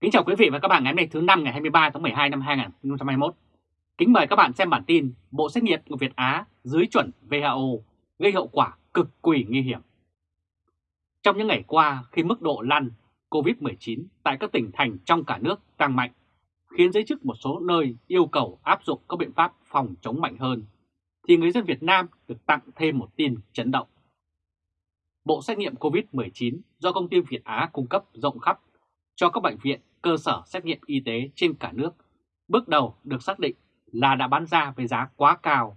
Kính chào quý vị và các bạn ngày hôm nay thứ năm ngày 23 tháng 12 năm 2021. Kính mời các bạn xem bản tin Bộ xét nghiệm của Việt Á dưới chuẩn WHO gây hậu quả cực kỳ nguy hiểm. Trong những ngày qua khi mức độ lăn COVID-19 tại các tỉnh thành trong cả nước tăng mạnh, khiến giới chức một số nơi yêu cầu áp dụng các biện pháp phòng chống mạnh hơn, thì người dân Việt Nam được tặng thêm một tin chấn động. Bộ xét nghiệm COVID-19 do công ty Việt Á cung cấp rộng khắp cho các bệnh viện, cơ sở xét nghiệm y tế trên cả nước, bước đầu được xác định là đã bán ra với giá quá cao,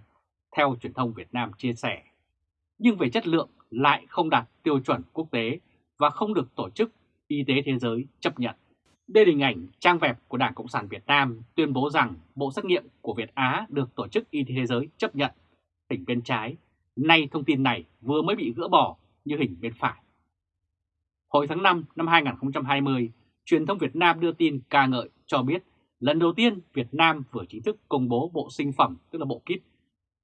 theo truyền thông Việt Nam chia sẻ. Nhưng về chất lượng lại không đạt tiêu chuẩn quốc tế và không được Tổ chức Y tế Thế giới chấp nhận. Đây là hình ảnh trang web của Đảng Cộng sản Việt Nam tuyên bố rằng bộ xét nghiệm của Việt Á được Tổ chức Y tế Thế giới chấp nhận. Hình bên trái, nay thông tin này vừa mới bị gỡ bỏ như hình bên phải. Hồi tháng 5 năm 2020, truyền thông Việt Nam đưa tin ca ngợi cho biết lần đầu tiên Việt Nam vừa chính thức công bố bộ sinh phẩm, tức là bộ kit,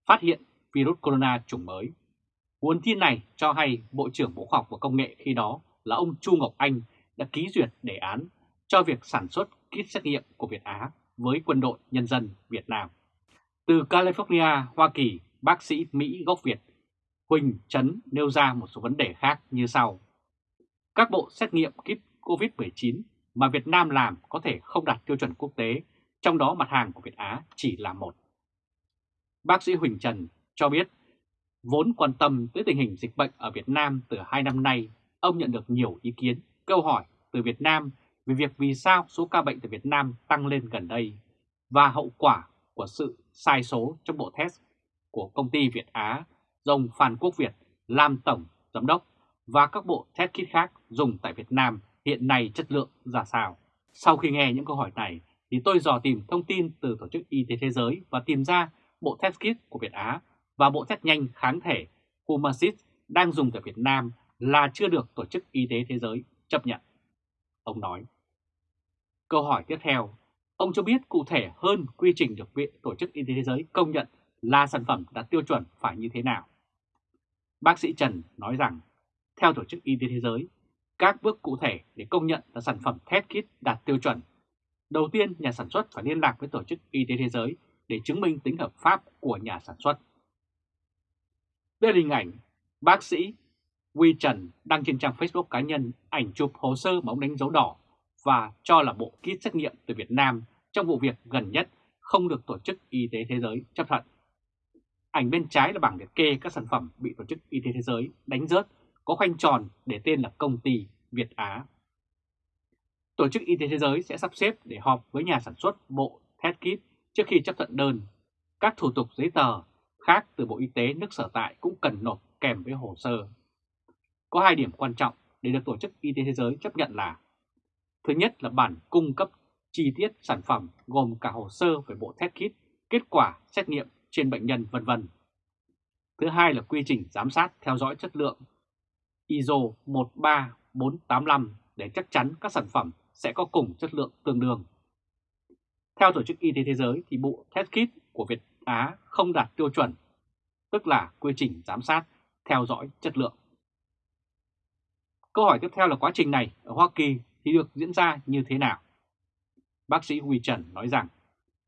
phát hiện virus corona chủng mới. Nguồn tin này cho hay Bộ trưởng Bộ Khoa học và Công nghệ khi đó là ông Chu Ngọc Anh đã ký duyệt đề án cho việc sản xuất kit xét nghiệm của Việt Á với quân đội nhân dân Việt Nam. Từ California, Hoa Kỳ, bác sĩ Mỹ gốc Việt Huỳnh Trấn nêu ra một số vấn đề khác như sau. Các bộ xét nghiệm kit COVID-19 mà Việt Nam làm có thể không đạt tiêu chuẩn quốc tế, trong đó mặt hàng của Việt Á chỉ là một. Bác sĩ Huỳnh Trần cho biết, vốn quan tâm tới tình hình dịch bệnh ở Việt Nam từ hai năm nay, ông nhận được nhiều ý kiến, câu hỏi từ Việt Nam về việc vì sao số ca bệnh tại Việt Nam tăng lên gần đây và hậu quả của sự sai số trong bộ test của công ty Việt Á do ông Phan Quốc Việt làm tổng giám đốc và các bộ test kit khác dùng tại Việt Nam hiện nay chất lượng ra sao. Sau khi nghe những câu hỏi này thì tôi dò tìm thông tin từ Tổ chức Y tế Thế giới và tìm ra bộ test kit của Việt Á và bộ test nhanh kháng thể Humasis đang dùng tại Việt Nam là chưa được Tổ chức Y tế Thế giới chấp nhận. Ông nói. Câu hỏi tiếp theo, ông cho biết cụ thể hơn quy trình được Viện Tổ chức Y tế Thế giới công nhận là sản phẩm đạt tiêu chuẩn phải như thế nào. Bác sĩ Trần nói rằng, theo Tổ chức Y tế Thế giới, các bước cụ thể để công nhận là sản phẩm thép kit đạt tiêu chuẩn. Đầu tiên, nhà sản xuất phải liên lạc với Tổ chức Y tế Thế giới để chứng minh tính hợp pháp của nhà sản xuất. Đây là hình ảnh bác sĩ Huy Trần đăng trên trang Facebook cá nhân ảnh chụp hồ sơ mà ông đánh dấu đỏ và cho là bộ kit xét nghiệm từ Việt Nam trong vụ việc gần nhất không được Tổ chức Y tế Thế giới chấp thuận. Ảnh bên trái là bảng liệt kê các sản phẩm bị Tổ chức Y tế Thế giới đánh rớt có khoanh tròn để tên là công ty Việt Á. Tổ chức Y tế Thế giới sẽ sắp xếp để họp với nhà sản xuất bộ test kit trước khi chấp thuận đơn. Các thủ tục giấy tờ khác từ Bộ Y tế nước sở tại cũng cần nộp kèm với hồ sơ. Có hai điểm quan trọng để được Tổ chức Y tế Thế giới chấp nhận là Thứ nhất là bản cung cấp chi tiết sản phẩm gồm cả hồ sơ về bộ test kit, kết quả xét nghiệm trên bệnh nhân vân vân. Thứ hai là quy trình giám sát theo dõi chất lượng ISO 13485 để chắc chắn các sản phẩm sẽ có cùng chất lượng tương đương. Theo Tổ chức Y tế Thế giới thì bộ test kit của Việt Á không đạt tiêu chuẩn, tức là quy trình giám sát theo dõi chất lượng. Câu hỏi tiếp theo là quá trình này ở Hoa Kỳ thì được diễn ra như thế nào? Bác sĩ Huy Trần nói rằng,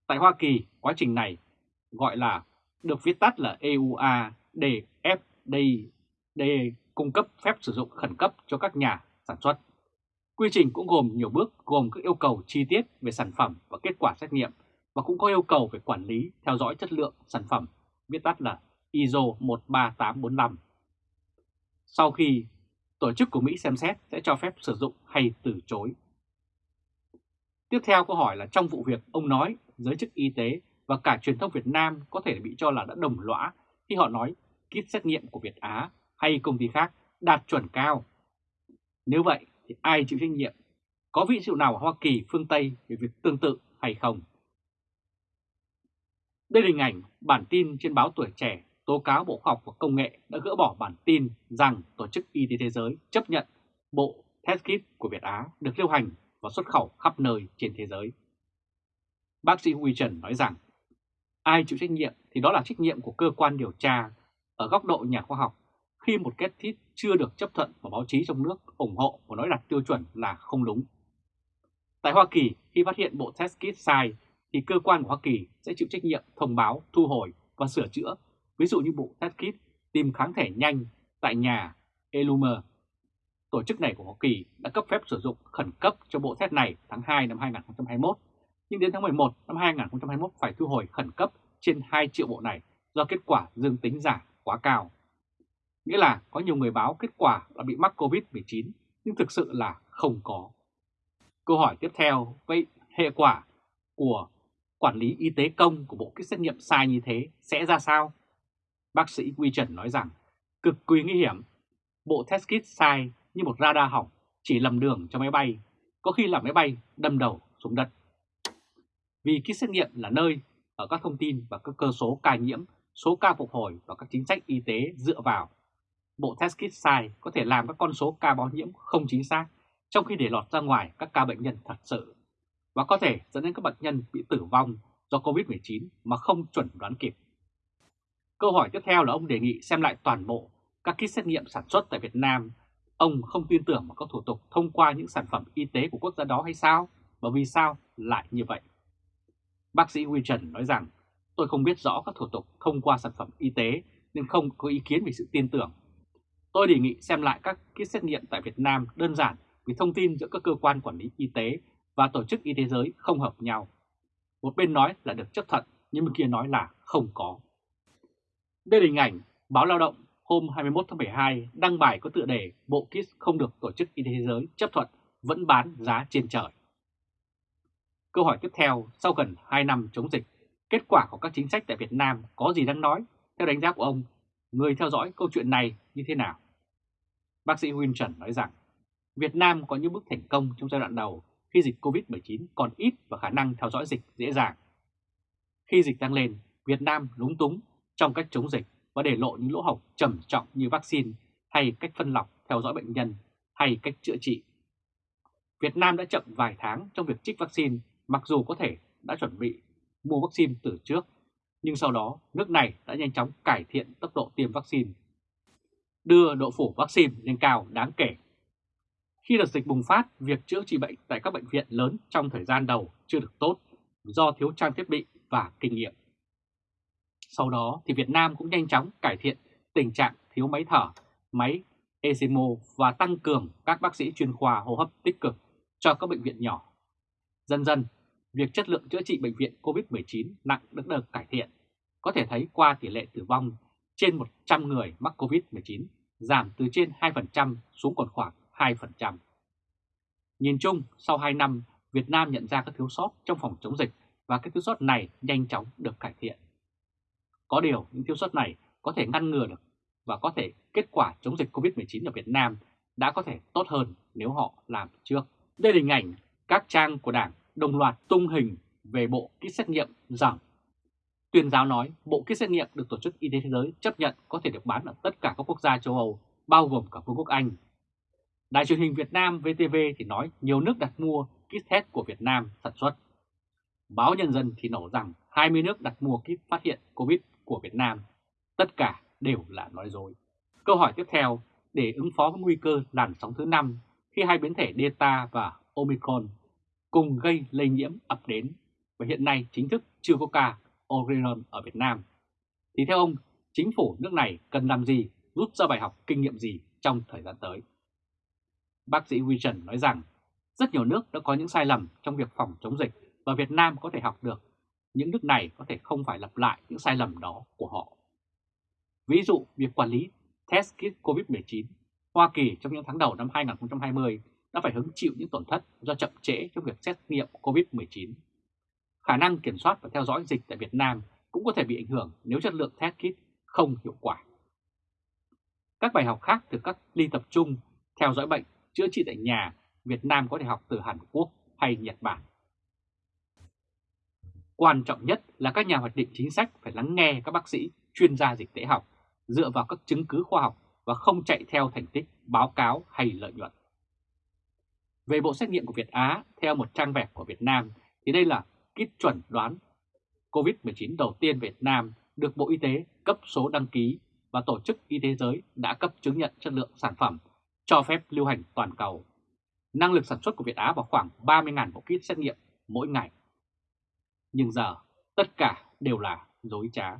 tại Hoa Kỳ quá trình này gọi là được viết tắt là EUA DFD cung cấp phép sử dụng khẩn cấp cho các nhà sản xuất. Quy trình cũng gồm nhiều bước gồm các yêu cầu chi tiết về sản phẩm và kết quả xét nghiệm và cũng có yêu cầu về quản lý theo dõi chất lượng sản phẩm, viết tắt là ISO 13845. Sau khi tổ chức của Mỹ xem xét sẽ cho phép sử dụng hay từ chối. Tiếp theo câu hỏi là trong vụ việc ông nói giới chức y tế và cả truyền thông Việt Nam có thể bị cho là đã đồng lõa khi họ nói kit xét nghiệm của Việt Á hay công ty khác đạt chuẩn cao. Nếu vậy thì ai chịu trách nhiệm? Có vị dụ nào ở Hoa Kỳ, phương Tây về việc tương tự hay không? Đây là hình ảnh bản tin trên báo Tuổi Trẻ tố cáo Bộ Khoa học và Công nghệ đã gỡ bỏ bản tin rằng Tổ chức Y tế Thế giới chấp nhận bộ test kit của Việt Á được lưu hành và xuất khẩu khắp nơi trên thế giới. Bác sĩ Huy Trần nói rằng, ai chịu trách nhiệm thì đó là trách nhiệm của cơ quan điều tra ở góc độ nhà khoa học khi một kết thiết chưa được chấp thuận và báo chí trong nước ủng hộ và nói đặt tiêu chuẩn là không đúng. Tại Hoa Kỳ, khi phát hiện bộ test kit sai, thì cơ quan của Hoa Kỳ sẽ chịu trách nhiệm thông báo, thu hồi và sửa chữa, ví dụ như bộ test kit tìm kháng thể nhanh tại nhà Elumer. Tổ chức này của Hoa Kỳ đã cấp phép sử dụng khẩn cấp cho bộ test này tháng 2 năm 2021, nhưng đến tháng 11 năm 2021 phải thu hồi khẩn cấp trên 2 triệu bộ này do kết quả dương tính giả quá cao. Nghĩa là có nhiều người báo kết quả là bị mắc COVID-19 nhưng thực sự là không có. Câu hỏi tiếp theo, vậy hệ quả của quản lý y tế công của bộ kit xét nghiệm sai như thế sẽ ra sao? Bác sĩ Quy Trần nói rằng cực kỳ nguy hiểm. Bộ test kit sai như một radar hỏng chỉ lầm đường cho máy bay, có khi là máy bay đâm đầu xuống đất. Vì kit xét nghiệm là nơi ở các thông tin và các cơ số ca nhiễm, số ca phục hồi và các chính sách y tế dựa vào. Bộ test kit sai có thể làm các con số ca báo nhiễm không chính xác, trong khi để lọt ra ngoài các ca bệnh nhân thật sự, và có thể dẫn đến các bệnh nhân bị tử vong do COVID-19 mà không chuẩn đoán kịp. Câu hỏi tiếp theo là ông đề nghị xem lại toàn bộ các kit xét nghiệm sản xuất tại Việt Nam. Ông không tin tưởng vào các thủ tục thông qua những sản phẩm y tế của quốc gia đó hay sao? Và vì sao lại như vậy? Bác sĩ Huy Trần nói rằng, tôi không biết rõ các thủ tục thông qua sản phẩm y tế nên không có ý kiến về sự tin tưởng. Tôi đề nghị xem lại các kit xét nghiệm tại Việt Nam đơn giản vì thông tin giữa các cơ quan quản lý y tế và tổ chức y tế giới không hợp nhau. Một bên nói là được chấp thuận, nhưng bên kia nói là không có. Đây là hình ảnh báo Lao động hôm 21 tháng 12 đăng bài có tựa đề Bộ kit không được Tổ chức Y tế Thế giới chấp thuận vẫn bán giá trên trời. Câu hỏi tiếp theo, sau gần 2 năm chống dịch, kết quả của các chính sách tại Việt Nam có gì đáng nói? Theo đánh giá của ông, người theo dõi câu chuyện này như thế nào? Bác sĩ Huynh Trần nói rằng, Việt Nam có những bước thành công trong giai đoạn đầu khi dịch COVID-19 còn ít và khả năng theo dõi dịch dễ dàng. Khi dịch tăng lên, Việt Nam lúng túng trong cách chống dịch và để lộ những lỗ hổng trầm trọng như vaccine hay cách phân lọc theo dõi bệnh nhân hay cách chữa trị. Việt Nam đã chậm vài tháng trong việc trích vaccine mặc dù có thể đã chuẩn bị mua vaccine từ trước, nhưng sau đó nước này đã nhanh chóng cải thiện tốc độ tiêm vaccine, đưa độ phủ vaccine lên cao đáng kể. Khi đợt dịch bùng phát, việc chữa trị bệnh tại các bệnh viện lớn trong thời gian đầu chưa được tốt do thiếu trang thiết bị và kinh nghiệm. Sau đó thì Việt Nam cũng nhanh chóng cải thiện tình trạng thiếu máy thở, máy ECMO và tăng cường các bác sĩ chuyên khoa hô hấp tích cực cho các bệnh viện nhỏ. Dần dần, việc chất lượng chữa trị bệnh viện COVID-19 nặng được được cải thiện. Có thể thấy qua tỷ lệ tử vong trên 100 người mắc COVID-19 giảm từ trên 2% xuống còn khoảng 2%. Nhìn chung, sau 2 năm, Việt Nam nhận ra các thiếu sót trong phòng chống dịch và các thiếu sót này nhanh chóng được cải thiện. Có điều, những thiếu sót này có thể ngăn ngừa được và có thể kết quả chống dịch COVID-19 ở Việt Nam đã có thể tốt hơn nếu họ làm trước. Đây là hình ảnh các trang của Đảng đồng loạt tung hình về bộ kit xét nghiệm rằng tuyên giáo nói bộ kit xét nghiệm được Tổ chức Y tế Thế giới chấp nhận có thể được bán ở tất cả các quốc gia châu Âu, bao gồm cả Vương quốc Anh. Đài truyền hình Việt Nam VTV thì nói nhiều nước đặt mua kit test của Việt Nam sản xuất. Báo Nhân dân thì nổ rằng 20 nước đặt mua kit phát hiện COVID của Việt Nam. Tất cả đều là nói dối. Câu hỏi tiếp theo, để ứng phó với nguy cơ làn sóng thứ 5 khi hai biến thể Delta và Omicron cùng gây lây nhiễm ập đến và hiện nay chính thức chưa có ca Orion ở Việt Nam, thì theo ông, chính phủ nước này cần làm gì, rút ra bài học kinh nghiệm gì trong thời gian tới? Bác sĩ Wilson nói rằng, rất nhiều nước đã có những sai lầm trong việc phòng chống dịch và Việt Nam có thể học được những nước này có thể không phải lặp lại những sai lầm đó của họ. Ví dụ, việc quản lý test kit COVID-19, Hoa Kỳ trong những tháng đầu năm 2020 đã phải hứng chịu những tổn thất do chậm trễ trong việc xét nghiệm COVID-19. Khả năng kiểm soát và theo dõi dịch tại Việt Nam cũng có thể bị ảnh hưởng nếu chất lượng test kit không hiệu quả. Các bài học khác từ các ly tập trung, theo dõi bệnh, chữa trị tại nhà, Việt Nam có thể học từ Hàn Quốc hay Nhật Bản. Quan trọng nhất là các nhà hoạch định chính sách phải lắng nghe các bác sĩ, chuyên gia dịch tễ học, dựa vào các chứng cứ khoa học và không chạy theo thành tích, báo cáo hay lợi nhuận. Về bộ xét nghiệm của Việt Á, theo một trang web của Việt Nam, thì đây là kit chuẩn đoán COVID-19 đầu tiên Việt Nam được Bộ Y tế cấp số đăng ký và Tổ chức Y tế Giới đã cấp chứng nhận chất lượng sản phẩm, cho phép lưu hành toàn cầu. năng lực sản xuất của Việt Á vào khoảng 30.000 bộ kit xét nghiệm mỗi ngày. Nhưng giờ, tất cả đều là dối trá.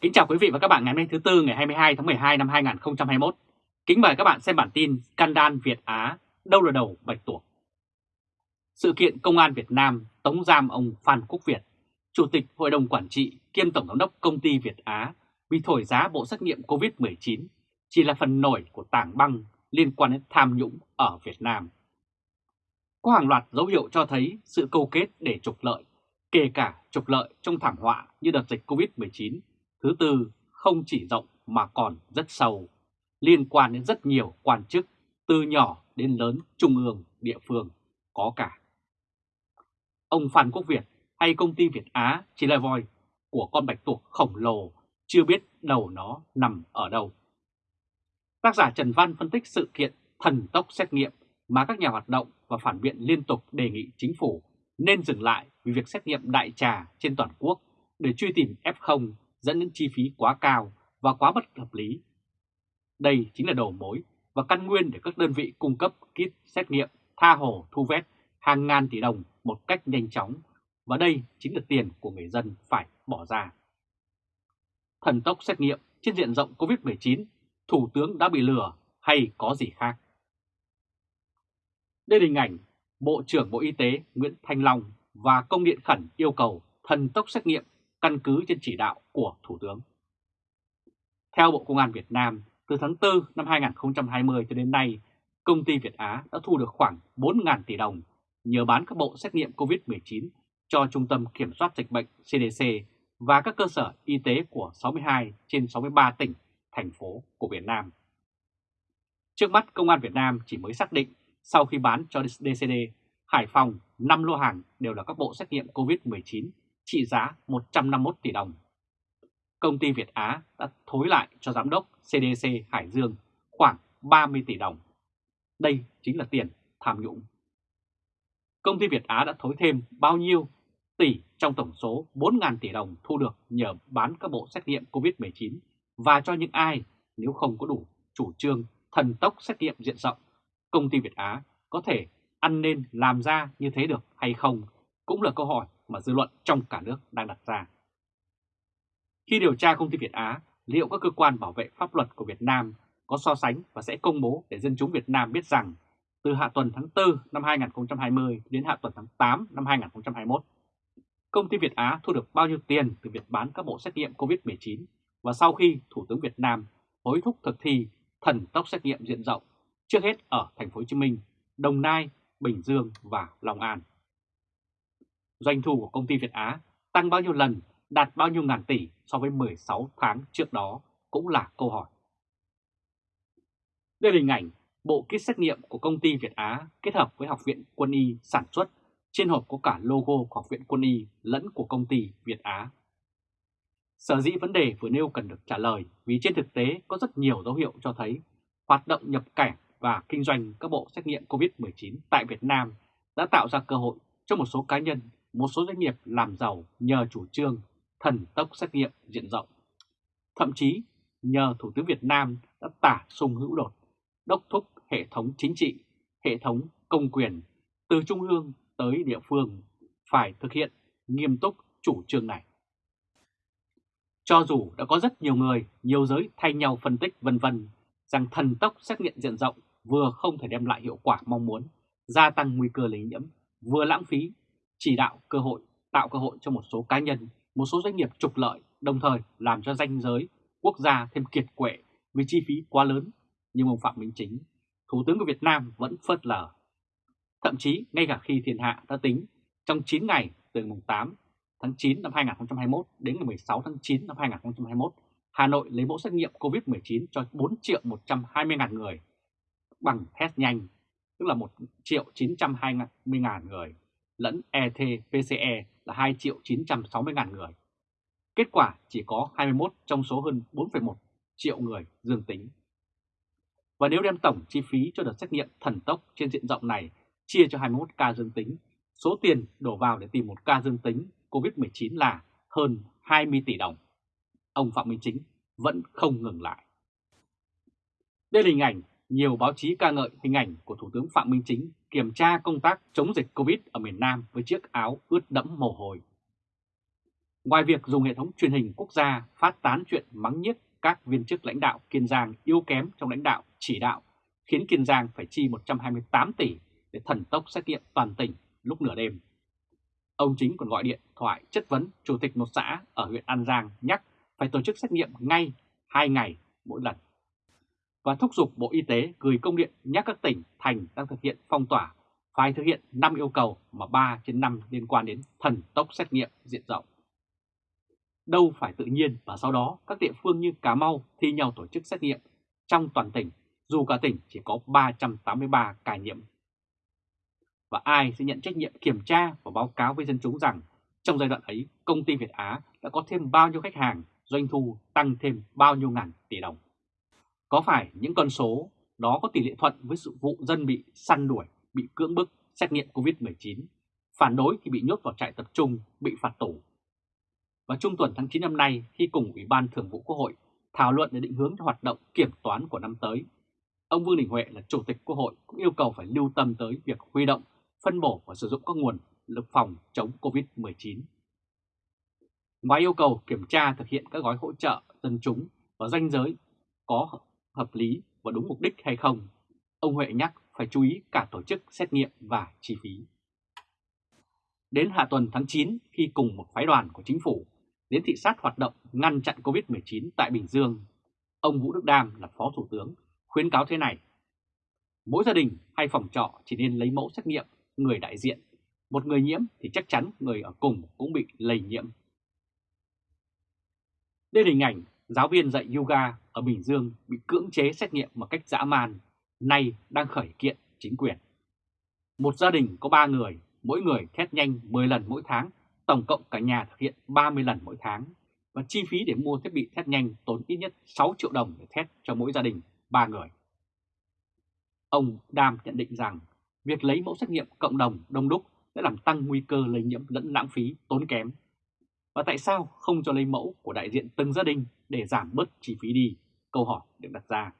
Kính chào quý vị và các bạn ngày hôm nay thứ Tư, ngày 22 tháng 12 năm 2021. Kính mời các bạn xem bản tin Scandal Việt Á, đâu là đầu bạch tuộc. Sự kiện Công an Việt Nam tống giam ông Phan Quốc Việt, Chủ tịch Hội đồng Quản trị kiêm Tổng giám đốc Công ty Việt Á vì thổi giá bộ xét nghiệm COVID-19 chỉ là phần nổi của tảng băng liên quan đến tham nhũng ở Việt Nam. Có hàng loạt dấu hiệu cho thấy sự câu kết để trục lợi, kể cả trục lợi trong thảm họa như đợt dịch COVID-19. Thứ tư, không chỉ rộng mà còn rất sâu, liên quan đến rất nhiều quan chức, từ nhỏ đến lớn, trung ương, địa phương, có cả. Ông Phan Quốc Việt hay công ty Việt Á chỉ là voi của con bạch tuộc khổng lồ, chưa biết đầu nó nằm ở đâu. Tác giả Trần Văn phân tích sự kiện thần tốc xét nghiệm mà các nhà hoạt động và phản biện liên tục đề nghị chính phủ nên dừng lại vì việc xét nghiệm đại trà trên toàn quốc để truy tìm F0 dẫn đến chi phí quá cao và quá bất hợp lý. Đây chính là đầu mối và căn nguyên để các đơn vị cung cấp kit xét nghiệm tha hồ thu vét hàng ngàn tỷ đồng một cách nhanh chóng và đây chính là tiền của người dân phải bỏ ra. Thần tốc xét nghiệm trên diện rộng COVID-19 Thủ tướng đã bị lừa hay có gì khác? Đây là hình ảnh Bộ trưởng Bộ Y tế Nguyễn Thanh Long và công điện khẩn yêu cầu thần tốc xét nghiệm căn cứ trên chỉ đạo của Thủ tướng. Theo Bộ Công an Việt Nam, từ tháng 4 năm 2020 cho đến nay, công ty Việt Á đã thu được khoảng 4.000 tỷ đồng nhờ bán các bộ xét nghiệm COVID-19 cho Trung tâm Kiểm soát Dịch bệnh CDC và các cơ sở y tế của 62 trên 63 tỉnh thành phố của Việt Nam. Trước mắt Công an Việt Nam chỉ mới xác định sau khi bán cho DCD, Hải Phòng 5 lô hàng đều là các bộ xét nghiệm COVID-19 trị giá 151 tỷ đồng. Công ty Việt Á đã thối lại cho giám đốc CDC Hải Dương khoảng 30 tỷ đồng. Đây chính là tiền tham nhũng. Công ty Việt Á đã thối thêm bao nhiêu tỷ trong tổng số 4.000 tỷ đồng thu được nhờ bán các bộ xét nghiệm COVID-19 và cho những ai nếu không có đủ chủ trương thần tốc xét nghiệm diện rộng, công ty Việt Á có thể ăn nên làm ra như thế được hay không cũng là câu hỏi mà dư luận trong cả nước đang đặt ra. Khi điều tra công ty Việt Á, liệu các cơ quan bảo vệ pháp luật của Việt Nam có so sánh và sẽ công bố để dân chúng Việt Nam biết rằng từ hạ tuần tháng 4 năm 2020 đến hạ tuần tháng 8 năm 2021, công ty Việt Á thu được bao nhiêu tiền từ việc bán các bộ xét nghiệm COVID-19 và sau khi Thủ tướng Việt Nam hối thúc thực thi thần tốc xét nghiệm diện rộng, trước hết ở thành phố Hồ Chí Minh, Đồng Nai, Bình Dương và Long An. Doanh thu của công ty Việt Á tăng bao nhiêu lần, đạt bao nhiêu ngàn tỷ so với 16 tháng trước đó cũng là câu hỏi. Đây là hình ảnh bộ kit xét nghiệm của công ty Việt Á kết hợp với Học viện Quân y sản xuất. Trên hộp có cả logo của Học viện Quân y lẫn của công ty Việt Á Sở dĩ vấn đề vừa nêu cần được trả lời vì trên thực tế có rất nhiều dấu hiệu cho thấy hoạt động nhập cảnh và kinh doanh các bộ xét nghiệm COVID-19 tại Việt Nam đã tạo ra cơ hội cho một số cá nhân, một số doanh nghiệp làm giàu nhờ chủ trương thần tốc xét nghiệm diện rộng. Thậm chí nhờ Thủ tướng Việt Nam đã tả sung hữu đột, đốc thúc hệ thống chính trị, hệ thống công quyền từ trung ương tới địa phương phải thực hiện nghiêm túc chủ trương này. Cho dù đã có rất nhiều người, nhiều giới thay nhau phân tích vân vân rằng thần tốc xét nghiệm diện rộng vừa không thể đem lại hiệu quả mong muốn, gia tăng nguy cơ lây nhiễm, vừa lãng phí, chỉ đạo cơ hội, tạo cơ hội cho một số cá nhân, một số doanh nghiệp trục lợi, đồng thời làm cho danh giới quốc gia thêm kiệt quệ vì chi phí quá lớn. Nhưng ông Phạm Minh Chính, Thủ tướng của Việt Nam vẫn phớt lờ. Thậm chí ngay cả khi thiên hạ đã tính trong 9 ngày từ mùng 8 tháng 9 năm 2021 đến ngày 16 tháng 9 năm 2021, Hà Nội lấy mẫu xét nghiệm COVID-19 cho 4 triệu 120 ngàn người bằng test nhanh, tức là 1 triệu 920 ngàn người, lẫn ET-PCE là 2 triệu 960 ngàn người. Kết quả chỉ có 21 trong số hơn 4,1 triệu người dương tính. Và nếu đem tổng chi phí cho đợt xét nghiệm thần tốc trên diện rộng này chia cho 21 ca dương tính, số tiền đổ vào để tìm một ca dương tính COVID-19 là hơn 20 tỷ đồng. Ông Phạm Minh Chính vẫn không ngừng lại. Đây là hình ảnh nhiều báo chí ca ngợi hình ảnh của Thủ tướng Phạm Minh Chính kiểm tra công tác chống dịch Covid ở miền Nam với chiếc áo ướt đẫm mồ hôi. Ngoài việc dùng hệ thống truyền hình quốc gia phát tán chuyện mắng nhiếc các viên chức lãnh đạo Kiên Giang yếu kém trong lãnh đạo chỉ đạo, khiến Kiên Giang phải chi 128 tỷ để thần tốc xét nghiệm toàn tỉnh lúc nửa đêm. Ông Chính còn gọi điện thoại chất vấn Chủ tịch một xã ở huyện An Giang nhắc phải tổ chức xét nghiệm ngay 2 ngày mỗi lần. Và thúc giục Bộ Y tế gửi công điện nhắc các tỉnh, thành đang thực hiện phong tỏa phải thực hiện 5 yêu cầu mà 3 trên 5 liên quan đến thần tốc xét nghiệm diện rộng. Đâu phải tự nhiên và sau đó các địa phương như Cà Mau thi nhau tổ chức xét nghiệm trong toàn tỉnh dù cả tỉnh chỉ có 383 ca nhiễm. Và ai sẽ nhận trách nhiệm kiểm tra và báo cáo với dân chúng rằng trong giai đoạn ấy công ty Việt Á đã có thêm bao nhiêu khách hàng, doanh thu tăng thêm bao nhiêu ngàn tỷ đồng. Có phải những con số đó có tỷ lệ thuận với sự vụ dân bị săn đuổi, bị cưỡng bức, xét nghiệm COVID-19, phản đối thì bị nhốt vào trại tập trung, bị phạt tù. Và trung tuần tháng 9 năm nay, khi cùng Ủy ban Thường vụ Quốc hội thảo luận để định hướng cho hoạt động kiểm toán của năm tới, ông Vương Đình Huệ là Chủ tịch Quốc hội cũng yêu cầu phải lưu tâm tới việc huy động, phân bổ và sử dụng các nguồn lực phòng chống COVID-19. Ngoài yêu cầu kiểm tra thực hiện các gói hỗ trợ dân chúng và danh giới có hợp lý và đúng mục đích hay không, ông Huệ nhắc phải chú ý cả tổ chức xét nghiệm và chi phí. Đến hạ tuần tháng 9 khi cùng một phái đoàn của chính phủ đến thị sát hoạt động ngăn chặn COVID-19 tại Bình Dương, ông Vũ Đức Đam là Phó Thủ tướng khuyến cáo thế này. Mỗi gia đình hay phòng trọ chỉ nên lấy mẫu xét nghiệm người đại diện. Một người nhiễm thì chắc chắn người ở cùng cũng bị lây nhiễm. Đây là hình ảnh giáo viên dạy yoga ở Bình Dương bị cưỡng chế xét nghiệm một cách dã man, nay đang khởi kiện chính quyền. Một gia đình có 3 người, mỗi người test nhanh 10 lần mỗi tháng, tổng cộng cả nhà thực hiện 30 lần mỗi tháng. Và chi phí để mua thiết bị test nhanh tốn ít nhất 6 triệu đồng để test cho mỗi gia đình 3 người. Ông Đam nhận định rằng việc lấy mẫu xét nghiệm cộng đồng đông đúc đã làm tăng nguy cơ lây nhiễm lẫn lãng phí tốn kém. Và tại sao không cho lấy mẫu của đại diện từng gia đình để giảm bớt chi phí đi? Câu hỏi được đặt ra.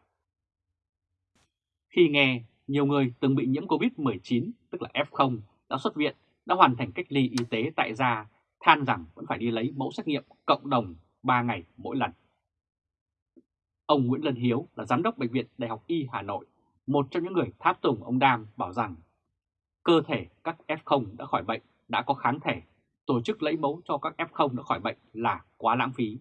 Khi nghe nhiều người từng bị nhiễm COVID-19, tức là F0, đã xuất viện, đã hoàn thành cách ly y tế tại gia, than rằng vẫn phải đi lấy mẫu xét nghiệm cộng đồng 3 ngày mỗi lần. Ông Nguyễn Lân Hiếu là giám đốc Bệnh viện Đại học Y Hà Nội, một trong những người tháp tùng ông Đam bảo rằng cơ thể các F0 đã khỏi bệnh đã có kháng thể, tổ chức lấy mẫu cho các F0 đã khỏi bệnh là quá lãng phí.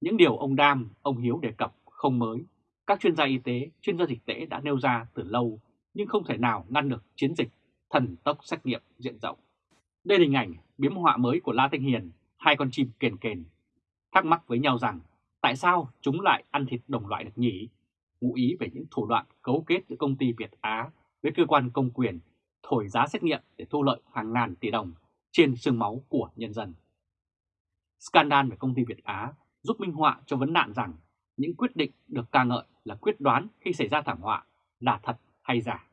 Những điều ông Đam, ông Hiếu đề cập không mới, các chuyên gia y tế, chuyên gia dịch tễ đã nêu ra từ lâu nhưng không thể nào ngăn được chiến dịch thần tốc xét nghiệm diện rộng. Đây là hình ảnh biếm họa mới của La Thanh Hiền, hai con chim kền kền, thắc mắc với nhau rằng tại sao chúng lại ăn thịt đồng loại được nhỉ? Ngụ ý về những thủ đoạn cấu kết giữa công ty Việt Á với cơ quan công quyền, thổi giá xét nghiệm để thu lợi hàng ngàn tỷ đồng trên xương máu của nhân dân. Scandal về công ty Việt Á giúp minh họa cho vấn nạn rằng những quyết định được ca ngợi là quyết đoán khi xảy ra thảm họa là thật hay giả.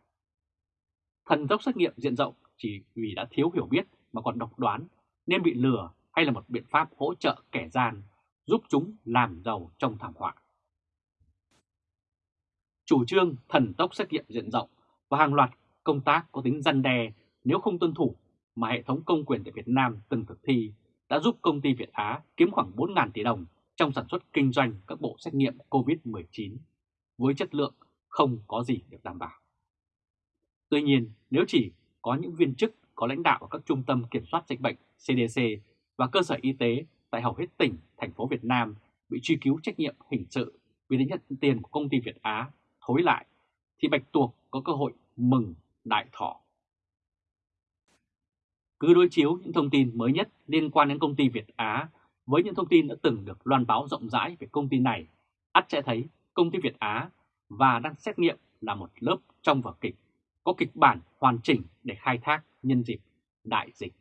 Thần tốc xét nghiệm diện rộng chỉ vì đã thiếu hiểu biết mà còn độc đoán nên bị lừa hay là một biện pháp hỗ trợ kẻ gian giúp chúng làm giàu trong thảm họa. Chủ trương thần tốc xét nghiệm diện rộng và hàng loạt công tác có tính răn đe nếu không tuân thủ mà hệ thống công quyền tại Việt Nam từng thực thi đã giúp công ty Việt Á kiếm khoảng 4.000 tỷ đồng trong sản xuất kinh doanh các bộ xét nghiệm COVID-19 với chất lượng không có gì được đảm bảo. Tuy nhiên, nếu chỉ có những viên chức có lãnh đạo ở các trung tâm kiểm soát dịch bệnh CDC và cơ sở y tế tại hầu hết tỉnh, thành phố Việt Nam bị truy cứu trách nhiệm hình sự vì đã nhận tiền của công ty Việt Á thối lại, thì Bạch Tuộc có cơ hội mừng đại thọ. Cứ đối chiếu những thông tin mới nhất liên quan đến công ty Việt Á với những thông tin đã từng được loan báo rộng rãi về công ty này, ắt sẽ thấy công ty Việt Á và đang xét nghiệm là một lớp trong vở kịch, có kịch bản hoàn chỉnh để khai thác nhân dịp đại dịch.